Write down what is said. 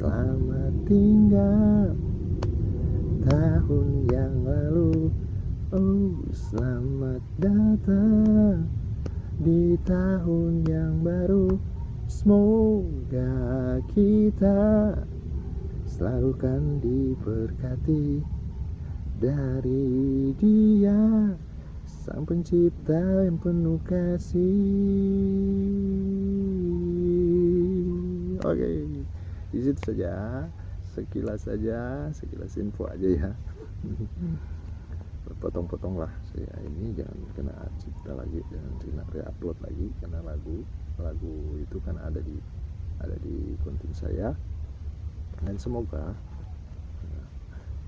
Selamat tinggal. Tahun yang lalu Oh selamat datang. Di tahun yang baru Semoga kita selalu kan diberkati dari dia Sang pencipta yang penuh kasih. Oke di saja. Sekilas saja sekilas info aja ya. Potong-potong lah saya ini jangan kena cipta lagi jangan kena reupload lagi karena lagu. Lagu itu kan ada di ada di konten saya. Dan semoga